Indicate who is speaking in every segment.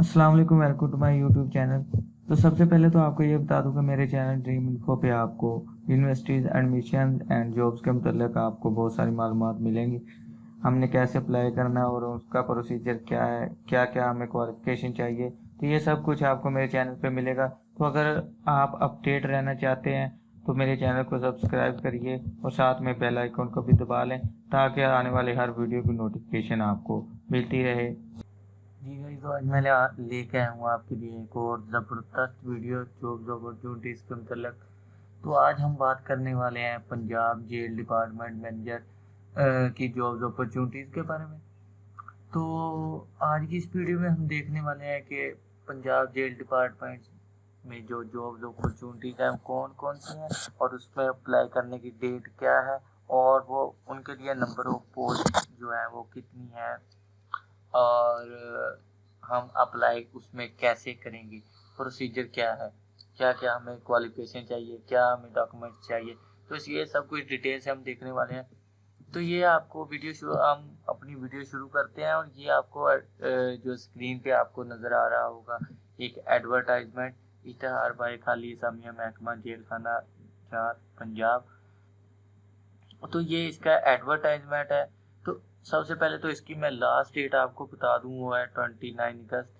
Speaker 1: السلام علیکم welcome to my YouTube channel تو سب سے پہلے تو آپ کو یہ بتا دوں کہ میرے چینل ڈریم انفو پہ آپ کو یونیورسٹیز ایڈمیشن اینڈ جابس کے متعلق آپ کو بہت ساری معلومات ملیں گی۔ ہم نے کیسے اپلائی کرنا ہے اور اس کا پروسیجر کیا ہے، کیا کیا ہمیں کوالیفیکیشن چاہیے، تو یہ سب کچھ آپ کو میرے چینل پہ ملے گا۔ تو اگر آپ اپڈیٹ رہنا چاہتے ہیں، تو میرے چینل کو سبسکرائب کریے اور ساتھ میں بیل آئیکن کو بھی دبا لیں تاکہ آنے والے ہر ویڈیو کی نوٹیفیکیشن آپ کو ملتی رہے۔ جی گئی تو آج میں لے کے آیا ہوں آپ کے لیے ایک اور زبردست ویڈیو جاب اپرچونیٹیز کے متعلق۔ تو آج ہم بات کرنے والے ہیں پنجاب جیل ڈپارٹمنٹ مینیجر کی جابز اپرچونیٹیز کے بارے میں۔ تو آج کی اس ویڈیو میں ہم دیکھنے والے ہیں کہ پنجاب جیل ڈپارٹمنٹ میں جو جابز اپرچونیٹیز ہیں کون کون سی ہیں اور اس میں اپلائی کرنے کی ڈیٹ کیا ہے اور وہ ان کے لیے نمبر آف پوسٹ جو ہیں وہ کتنی ہیں۔ اور ہم اپلائی اس میں کیسے کریں گے؟ پروسیجر کیا ہے؟ کیا کیا ہمیں کوالیفیکیشن چاہیے؟ کیا ہمیں ڈاکومنٹ چاہیے؟ تو اس یہ سب کچھ ڈیٹیل سے ہم دیکھنے والے ہیں۔ تو یہ آپ کو ویڈیو شروع ہم اپنی ویڈیو شروع کرتے ہیں اور یہ آپ کو جو اسکرین پہ آپ کو نظر آ رہا ہوگا، ایک ایڈورٹائزمنٹ اشتہار بھائی، خالی اسلامیہ محکمہ جیل خانہ چار، پنجاب۔ تو یہ اس کا ایڈورٹائزمنٹ ہے۔ سب سے پہلے تو اس کی میں لاسٹ ڈیٹ آپ کو بتا دوں وہ ہے twenty nine August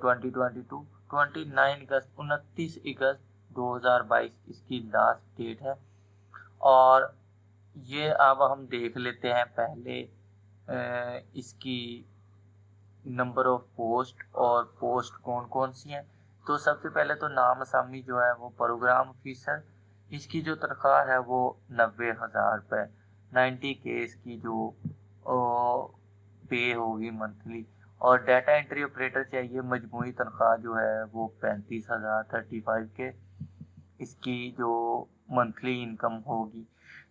Speaker 1: twenty twenty two twenty nine August انتیس اگست دو ہزار بائیس اس کی لاسٹ ڈیٹ ہے اور یہ اب ہم دیکھ لیتے ہیں پہلے اس کی نمبر آف پوسٹ اور پوسٹ کون کون سی ہیں تو سب سے پہلے تو نام اسامی جو ہے وہ پروگرام آفیسر اس کی جو تنخواہ ہے وہ نوے ہزار روپے نائنٹی کے اس کی جو پے ہوگی منتھلی اور ڈیٹا انٹری آپریٹر چاہیے، مجموعی تنخواہ جو ہے وہ پینتیس ہزار تھرٹی فائیو کے اس کی جو منتھلی انکم ہوگی۔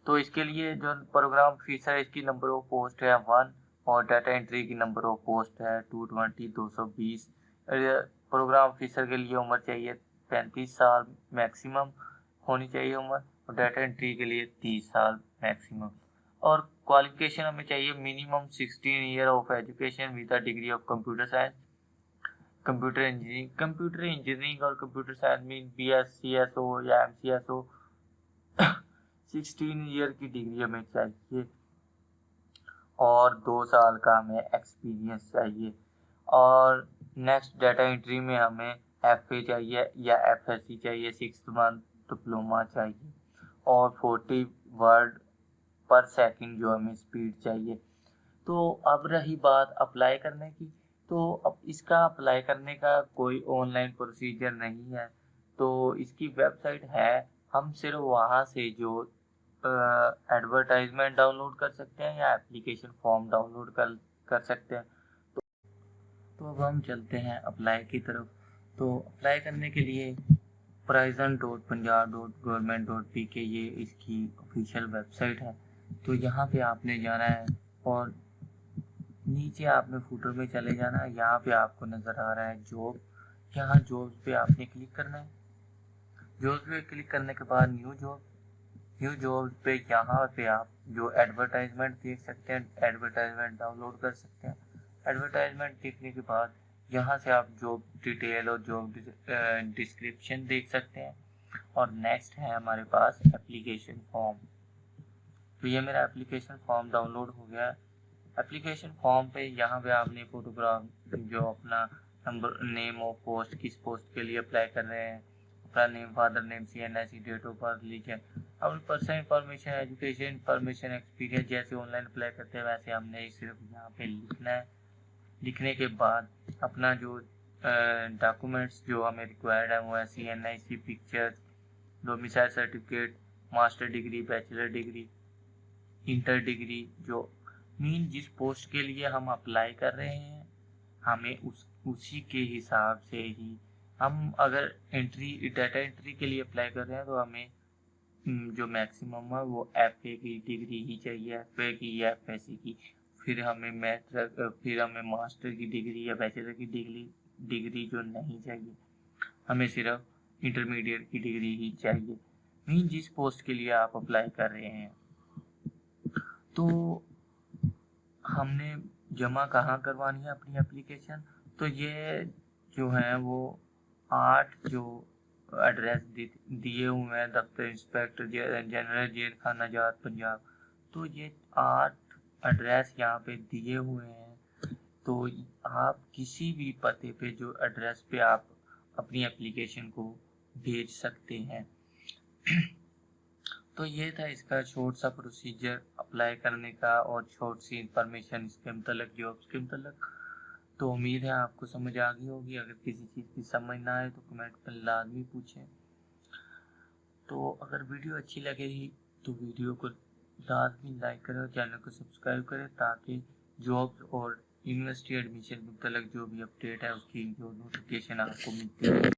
Speaker 1: تو اس کے لیے جو پروگرام فیس ہے، اس کی نمبر آف پوسٹ ہے ون اور ڈیٹا انٹری کی نمبر آف پوسٹ ہے ٹو ٹوینٹی دو سو بیس پروگرام فیسر کے لیے عمر چاہیے پینتیس سال میکسیمم ہونی چاہیے عمر اور ڈیٹا انٹری کے لیے تیس سال میکسیمم اور کوالیفکیشن ہمیں چاہیے minimum sixteen year of education with degree of computer science computer engineering computer engineering اور کمپیوٹر سائنس مین بی ایس سی ایس او یا ایم سی ایس او سکسٹین ایئر کی ڈگری ہمیں چاہیے اور دو سال کا ہمیں ایکسپیرینس چاہیے اور نیکسٹ ڈیٹا انٹری میں ہمیں ایف اے چاہیے یا ایف ایس سی چاہیے. سکس منتھ ڈپلوما چاہیے اور فورٹی ورڈ پر سیکنڈ جو ہمیں اسپیڈ چاہیے۔ تو اب رہی بات اپلائی کرنے کی۔ تو اب اس کا اپلائی کرنے کا کوئی آن لائن پروسیجر نہیں ہے۔ تو اس کی ویب سائٹ ہے۔ ہم صرف وہاں سے جو ایڈورٹائزمنٹ ڈاؤن لوڈ کر سکتے ہیں یا اپلیکیشن فارم ڈاؤن لوڈ کر کر سکتے ہیں۔ تو تو اب ہم چلتے ہیں اپلائی کی طرف۔ تو اپلائی کرنے کے لیے prison dot Punjab dot government dot P K یہ اس کی آفیشیل ویب سائٹ ہے۔ تو یہاں پہ آپ نے جانا ہے اور نیچے آپ نے فوٹر میں چلے جانا ہے۔ یہاں پہ آپ کو نظر آ رہا ہے جاب یہاں جابس پہ آپ نے کلک کرنا ہے۔ جابس پہ کلک کرنے کے بعد نیو جاب نیو جوب پہ یہاں پہ آپ جو ایڈورٹائزمنٹ دیکھ سکتے ہیں، ایڈورٹائزمنٹ ڈاؤن لوڈ کر سکتے ہیں۔ ایڈورٹائزمنٹ دیکھنے کے بعد یہاں سے آپ جاب ڈیٹیل اور جاب ڈسکرپشن دیکھ سکتے ہیں۔ اور نیکسٹ ہے ہمارے پاس اپلیکیشن فارم۔ تو یہ میرا اپلیکیشن فارم ڈاؤن لوڈ ہو گیا ہے۔ اپلیکیشن فارم پہ یہاں پہ آپ نے فوٹوگراف جو اپنا نمبر نیم آف پوسٹ کس پوسٹ کے لیے اپلائی کر رہے ہیں، اپنا name father name C N I C date of birth لکھیں اپنی personal information education information experience جیسے آن لائن اپلائی کرتے ہیں، ویسے ہم نے صرف یہاں پہ لکھنا ہے۔ لکھنے کے بعد اپنا جو ڈاکومنٹس جو ہمیں ریکوائرڈ ہیں، وہ ہیں C N I C pictures domicile certificate master degree bachelor degree inter degree جو مین جس پوسٹ کے لیے ہم اپلائی کر رہے ہیں، ہمیں اس، اسی کے حساب سے ہی ہم اگر انٹری ڈیٹا انٹری کے لیے اپلائی کر رہے ہیں تو ہمیں جو میکسیمم ہے وہ ایف اے کی ڈگری ہی چاہیے ایف اے کی یا ایف ایس سی کی۔ پھر ہمیں میٹر پھر ہمیں ماسٹر کی ڈگری یا بیچلر کی ڈگری ڈگری جو نہیں چاہیے، ہمیں صرف انٹرمیڈیٹ کی ڈگری ہی چاہیے۔ مین جس پوسٹ کے لیے آپ اپلائی کر رہے ہیں۔ تو ہم نے جمع کہاں کروانی ہے اپنی اپلیکیشن؟ تو یہ جو ہیں وہ آٹھ جو ایڈریس دیے ہوئے ہیں، دفتر انسپیکٹر جنرل جیل خانہ جات پنجاب۔ تو یہ آٹھ ایڈریس یہاں پہ دیے ہوئے ہیں۔ تو آپ کسی بھی پتے پہ جو ایڈریس پہ آپ اپنی اپلیکیشن کو بھیج سکتے ہیں۔ تو یہ تھا اس کا چھوٹ سا پروسیجر اپلائی کرنے کا اور چھوٹ سی انفارمیشن اس کے متعلق جابس کے متعلق تو امید ہے آپ کو سمجھ آ گئی ہوگی۔ اگر کسی چیز کی سمجھ نہ آئے تو کمنٹ پر لازمی پوچھیں۔ تو اگر ویڈیو اچھی لگے گی تو ویڈیو کو لازمی لائک کریں اور چینل کو سبسکرائب کریں تاکہ جابس اور یونیورسٹی ایڈمیشن متعلق جو بھی اپڈیٹ ہے اس کی جو نوٹیفکیشن آپ کو ملتی ہے